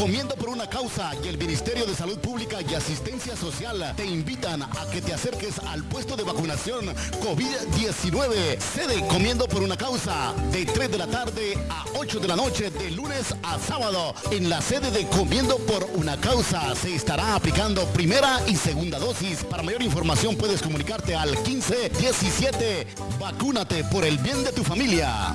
Comiendo por una causa y el Ministerio de Salud Pública y Asistencia Social te invitan a que te acerques al puesto de vacunación COVID-19. Sede Comiendo por una causa de 3 de la tarde a 8 de la noche de lunes a sábado. En la sede de Comiendo por una causa se estará aplicando primera y segunda dosis. Para mayor información puedes comunicarte al 1517. Vacúnate por el bien de tu familia.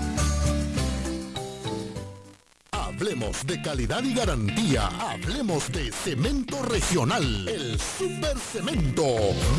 Hablemos de calidad y garantía. Hablemos de cemento regional. El Super Cemento.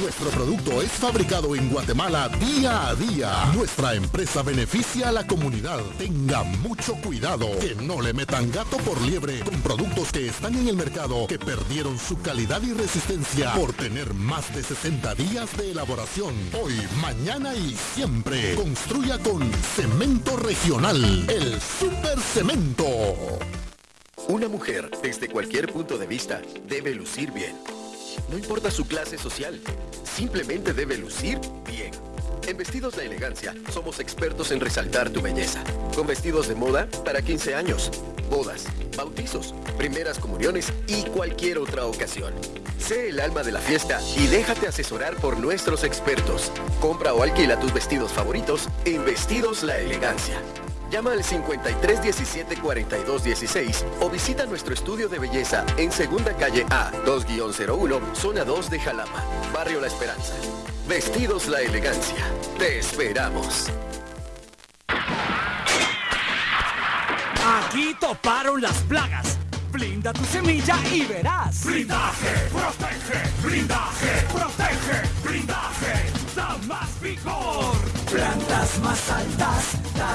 Nuestro producto es fabricado en Guatemala día a día. Nuestra empresa beneficia a la comunidad. Tenga mucho cuidado. Que no le metan gato por liebre con productos que están en el mercado que perdieron su calidad y resistencia por tener más de 60 días de elaboración. Hoy, mañana y siempre. Construya con cemento regional. El Super Cemento. Una mujer, desde cualquier punto de vista, debe lucir bien. No importa su clase social, simplemente debe lucir bien. En Vestidos La Elegancia somos expertos en resaltar tu belleza. Con vestidos de moda para 15 años, bodas, bautizos, primeras comuniones y cualquier otra ocasión. Sé el alma de la fiesta y déjate asesorar por nuestros expertos. Compra o alquila tus vestidos favoritos en Vestidos La Elegancia. Llama al 5317-4216 o visita nuestro estudio de belleza en Segunda Calle A, 2-01, Zona 2 de Jalapa, Barrio La Esperanza. Vestidos La Elegancia. Te esperamos. Aquí toparon las plagas. Blinda tu semilla y verás. Blindaje, protege, blindaje, protege, blindaje, da más vigor. Plantas más altas,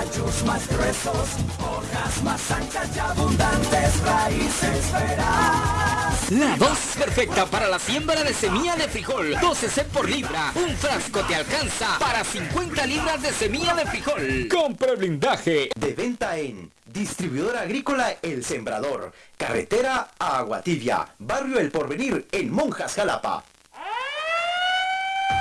tallos más gruesos, hojas más anchas y abundantes raíces verás. La dosis perfecta para la siembra de semilla de frijol. 12 C por libra. Un frasco te alcanza para 50 libras de semilla de frijol. Compre blindaje. De venta en Distribuidora Agrícola El Sembrador. Carretera a Aguatibia. Barrio El Porvenir en Monjas, Jalapa.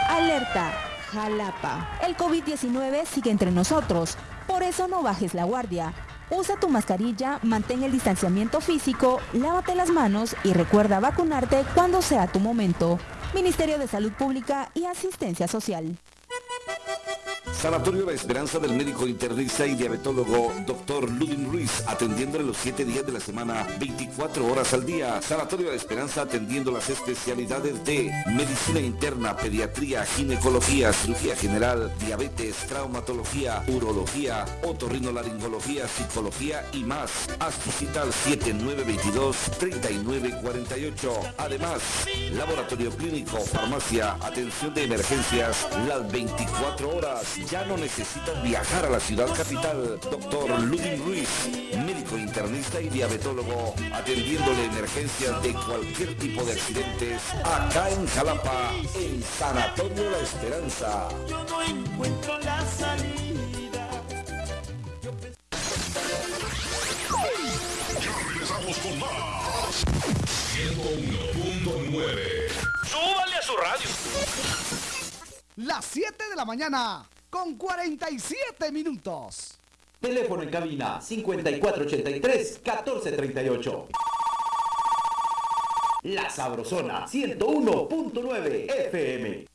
Alerta. Jalapa. El COVID-19 sigue entre nosotros. Por eso no bajes la guardia. Usa tu mascarilla, mantén el distanciamiento físico, lávate las manos y recuerda vacunarte cuando sea tu momento. Ministerio de Salud Pública y Asistencia Social. Sanatorio La Esperanza del médico internista y diabetólogo Dr. Ludin Ruiz, atendiéndole los 7 días de la semana, 24 horas al día. Sanatorio La Esperanza atendiendo las especialidades de medicina interna, pediatría, ginecología, cirugía general, diabetes, traumatología, urología, otorrinolaringología, psicología y más. Haz tu al 7922-3948. Además, laboratorio clínico, farmacia, atención de emergencias, las 24 horas. Ya no necesitas viajar a la ciudad capital. Doctor Ludin Ruiz, médico internista y diabetólogo, atendiéndole emergencias de cualquier tipo de accidentes acá en Jalapa, en Sanatorio La Esperanza. Yo no encuentro la salida. Ya regresamos con más. 101.9 Súbale a su radio. Las 7 de la mañana con 47 minutos. Teléfono en cabina 5483-1438. La Sabrosona 101.9 FM.